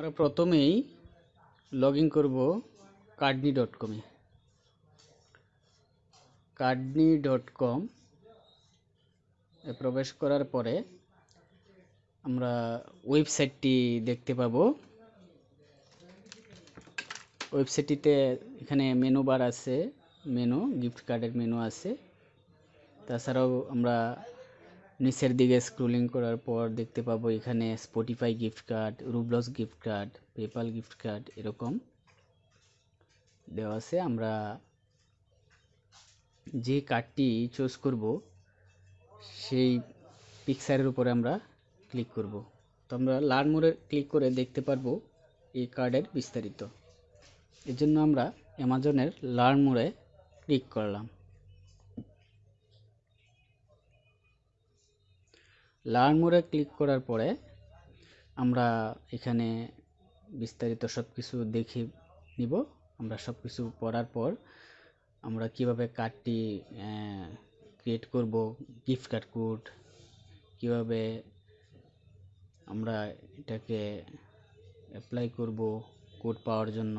আমরা প্রথমেই log in করব কার্ডনি ডট কমে কার্ডনি ডট কম এ প্রবেশ করার পরে আমরা ওয়েবসাইটটি দেখতে পাব। ওয়েবসাইটটিতে এখানে মেনু বার আছে মেনু গিফট কার্ডের মেনু আছে। তাছাড়াও আমরা নিচের দিকে স্ক্রোলিং করার পর দেখতে পাবো এখানে Spotify gift card Roblox gift card PayPal gift card এরকম দেওয়া আছে। আমরা যে কার্ডটি চুজ করব, সেই পিকচারের উপরে আমরা ক্লিক করব। তো আমরা লার্ন মোড়ে ক্লিক করে দেখতে পারব এই কার্ডের বিস্তারিত। এর জন্য আমরা অ্যামাজনের লার্ন মোড়ে ক্লিক করলাম। লার্ন মোড়ে ক্লিক করার পরে আমরা এখানে বিস্তারিত সব কিছু দেখে নিব। আমরা সব কিছু পড়ার পর আমরা কীভাবে কার্ডটি ক্রিয়েট করব গিফট কার্ড কোড কীভাবে আমরা এটাকে অ্যাপ্লাই করব কোড পাওয়ার জন্য।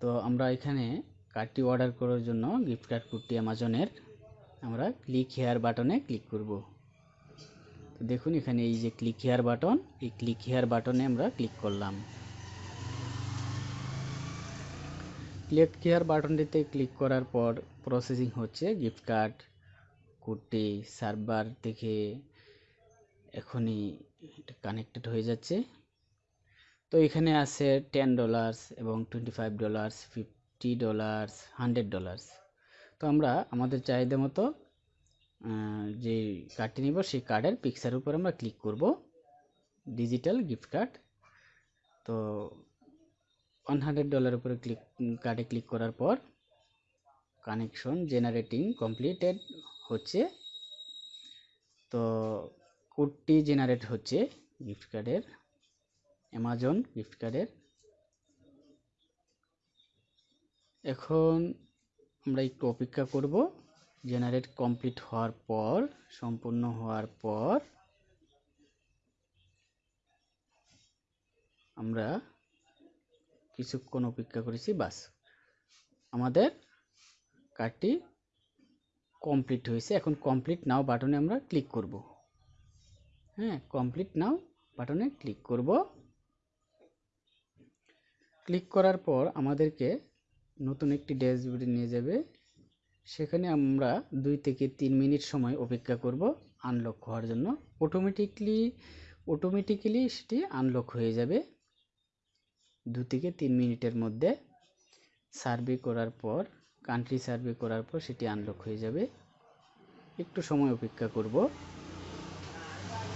তো আমরা এখানে কার্ডটি অর্ডার করার জন্য গিফট কার্ড কোডটি অ্যামাজনের আমরা ক্লিক হেয়ার বাটনে ক্লিক করব। তো দেখুন এখানে এই যে ক্লিক হেয়ার বাটন এই ক্লিক হেয়ার বাটনে আমরা ক্লিক করলাম। ক্লিক হেয়ার বাটনটিতে ক্লিক করার পর প্রসেসিং হচ্ছে গিফট কার্ড কোডটি সার্ভার থেকে এখনই এটা কানেক্টেড হয়ে যাচ্ছে। তো এখানে আছে টেন ডলার্স এবং twenty five dollars fifty dollars hundred dollars তো আমরা আমাদের চাহিদা মতো যে কার্ডটি নিব, সেই কার্ডের পিকচারের উপর আমরা ক্লিক করব ডিজিটাল গিফট কার্ড তো ওয়ান হান্ড্রেড ডলার উপরে ক্লিক কার্ডে ক্লিক করার পর কানেকশন জেনারেটিং কমপ্লিটেড হচ্ছে। তো কোডটি জেনারেট হচ্ছে গিফট কার্ডের অ্যামাজন গিফট কার্ডের এখন আমরা একটু অপেক্ষা করব। জেনারেট কমপ্লিট হওয়ার পর, সম্পূর্ণ হওয়ার পর, আমরা কিছুক্ষণ অপেক্ষা করেছি, বাস। আমাদের কার্ডটি কমপ্লিট হয়েছে। এখন কমপ্লিট নাও বাটনে আমরা ক্লিক করব। হ্যাঁ কমপ্লিট নাও বাটনে ক্লিক করব। ক্লিক করার পর আমাদেরকে নতুন একটি ড্যাশবোর্ডে নিয়ে যাবে। সেখানে আমরা দুই থেকে তিন মিনিট সময় অপেক্ষা করব আনলক হওয়ার জন্য। অটোমেটিকলি অটোমেটিক্যালি সেটি আনলক হয়ে যাবে। দু থেকে তিন মিনিটের মধ্যে সার্ভে করার পর কান্ট্রি সার্ভে করার পর সেটি আনলক হয়ে যাবে। একটু সময় অপেক্ষা করব।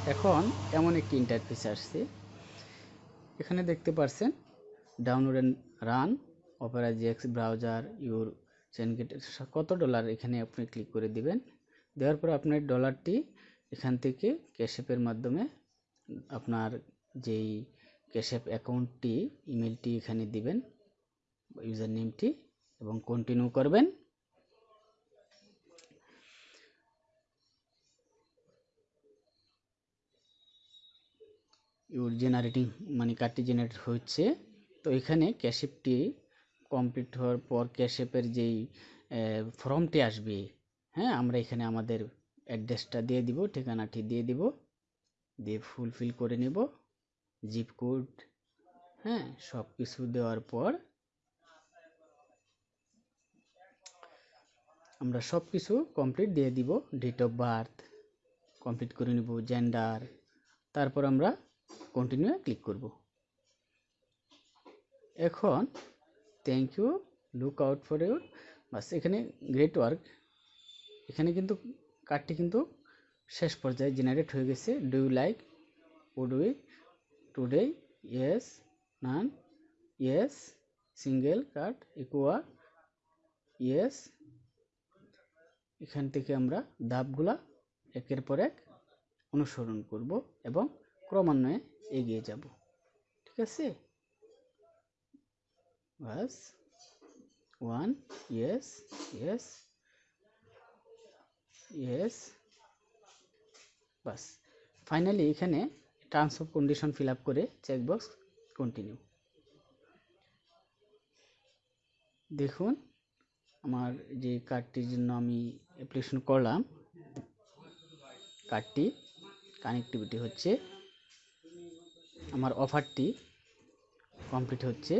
এখন এমন একটি ইন্টারফেস আসছে। এখানে দেখতে পারছেন download and run Opera GX browser your চেনগেট কত ডলার এখানে আপনি ক্লিক করে দিবেন? দেওয়ার পর আপনার ডলারটি এখান থেকে ক্যাশঅ্যাপের মাধ্যমে আপনার যেই ক্যাশঅ্যাপ অ্যাকাউন্টটি ইমেলটি এখানে দিবেন ইউজার নেমটি এবং কন্টিনিউ করবেন। ইউর জেনারেটিং মানে কার্ডটি জেনারেট হচ্ছে, তো এখানে ক্যাশঅ্যাপটি কমপ্লিট হওয়ার পর ক্যাশঅ্যাপের যেই ফর্মটি আসবে হ্যাঁ আমরা এখানে আমাদের অ্যাড্রেসটা দিয়ে দিব, ঠিকানাটি দিয়ে দিব, দিয়ে ফুলফিল করে নেব জিপ কোড হ্যাঁ সব কিছু দেওয়ার পর আমরা সব কিছু কমপ্লিট দিয়ে দিব ডেট অফ বার্থ কমপ্লিট করে নেব জেন্ডার তারপর আমরা কন্টিনিউ ক্লিক করব। এখন thank you look out for your bus এখানে গ্রেট ওয়ার্ক এখানে কিন্তু কার্ডটি কিন্তু শেষ পর্যায়ে জেনারেট হয়ে গেছে। Do you like would we today yes none yes single card ইকুয়া yes এখান থেকে আমরা ধাপগুলা একের পর এক অনুসরণ করব এবং ক্রমান্বয়ে এগিয়ে যাব। ঠিক আছে? বাস ওয়ান ইয়েস ইয়েস ইয়েস বাস ফাইনালি এখানে terms of condition fill up করে চেকবক্স কন্টিনিউ দেখুন, আমার যে কার্ডটির জন্য আমি অ্যাপ্লিকেশন করলাম কার্ডটি কানেক্টিভিটি হচ্ছে, আমার অফারটি কমপ্লিট হচ্ছে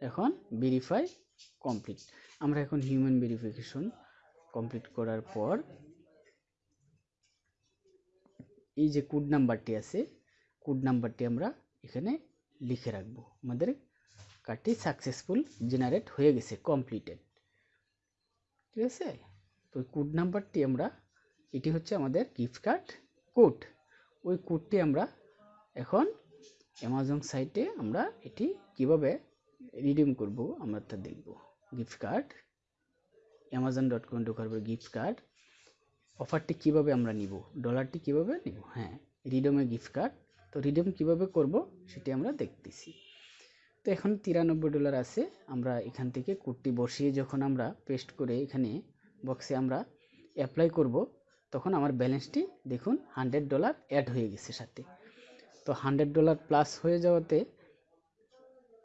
এখন ভেরিফাই কমপ্লিট আমরা এখন হিউম্যান ভেরিফিকেশন কমপ্লিট করার পর এই যে কোড নাম্বারটি আছে কোড নাম্বারটি আমরা এখানে লিখে রাখব। আমাদের কার্ডটি সাকসেসফুল জেনারেট হয়ে গেছে কমপ্লিটেড ঠিক আছে? তো কোড নাম্বারটি আমরা, এটি হচ্ছে আমাদের গিফট কার্ড কোড ওই কোডটি আমরা এখন অ্যামাজন সাইটে আমরা এটি কীভাবে রিডিম করব, আমরা তা দেখব। Gift card Amazon dot com ঢোকার পর গিফট কার্ড অফারটি কীভাবে আমরা নিব? ডলারটি কীভাবে নিব? হ্যাঁ রিডমে গিফট কার্ড তো রিডম কীভাবে করব সেটি আমরা দেখতেছি। তো এখন তিরানব্বই ডলার আছে, আমরা এখান থেকে কোডটি বসিয়ে যখন আমরা পেস্ট করে এখানে বক্সে আমরা অ্যাপ্লাই করব, তখন আমার ব্যালেন্সটি দেখুন হান্ড্রেড ডলার অ্যাড হয়ে গেছে সাথে। তো হান্ড্রেড ডলার প্লাস হয়ে যাওয়াতে